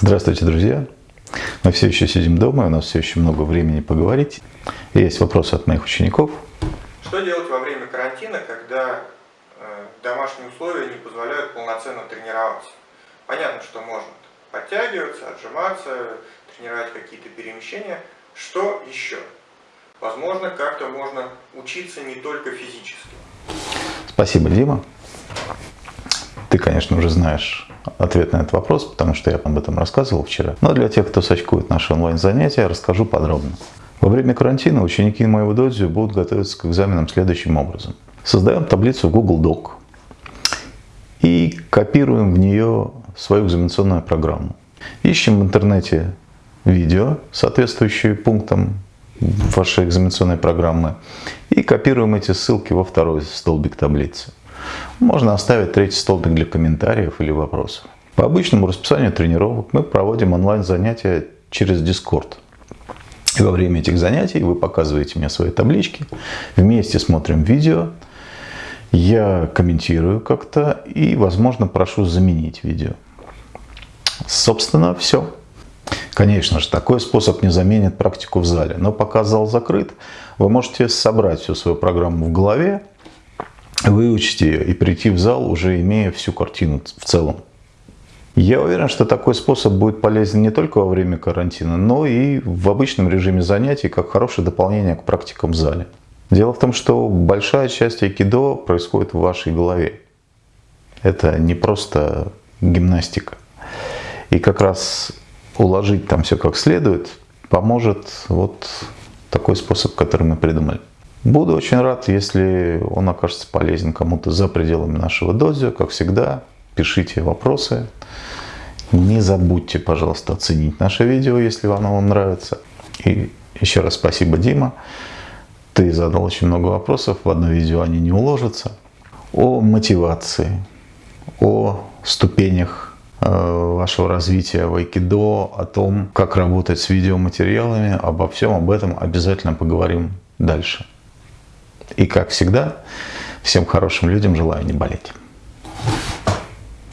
Здравствуйте, друзья! Мы все еще сидим дома, у нас все еще много времени поговорить. И есть вопросы от моих учеников. Что делать во время карантина, когда э, домашние условия не позволяют полноценно тренироваться? Понятно, что можно подтягиваться, отжиматься, тренировать какие-то перемещения. Что еще? Возможно, как-то можно учиться не только физически. Спасибо, Дима. Ты, конечно, уже знаешь ответ на этот вопрос, потому что я об этом рассказывал вчера. Но для тех, кто сочкует наши онлайн-занятия, расскажу подробно. Во время карантина ученики моего додзю будут готовиться к экзаменам следующим образом. Создаем таблицу Google Doc и копируем в нее свою экзаменационную программу. Ищем в интернете видео, соответствующие пунктам вашей экзаменационной программы, и копируем эти ссылки во второй столбик таблицы. Можно оставить третий столбик для комментариев или вопросов. По обычному расписанию тренировок мы проводим онлайн-занятия через Discord. И во время этих занятий вы показываете мне свои таблички, вместе смотрим видео, я комментирую как-то и, возможно, прошу заменить видео. Собственно, все. Конечно же, такой способ не заменит практику в зале, но пока зал закрыт, вы можете собрать всю свою программу в голове, выучить ее и прийти в зал, уже имея всю картину в целом. Я уверен, что такой способ будет полезен не только во время карантина, но и в обычном режиме занятий, как хорошее дополнение к практикам в зале. Дело в том, что большая часть айкидо происходит в вашей голове. Это не просто гимнастика. И как раз уложить там все как следует поможет вот такой способ, который мы придумали. Буду очень рад, если он окажется полезен кому-то за пределами нашего дозио. Как всегда, пишите вопросы. Не забудьте, пожалуйста, оценить наше видео, если оно вам нравится. И еще раз спасибо, Дима. Ты задал очень много вопросов, в одно видео они не уложатся. О мотивации, о ступенях э, вашего развития в айкидо, о том, как работать с видеоматериалами, обо всем об этом обязательно поговорим дальше. И как всегда, всем хорошим людям желаю не болеть.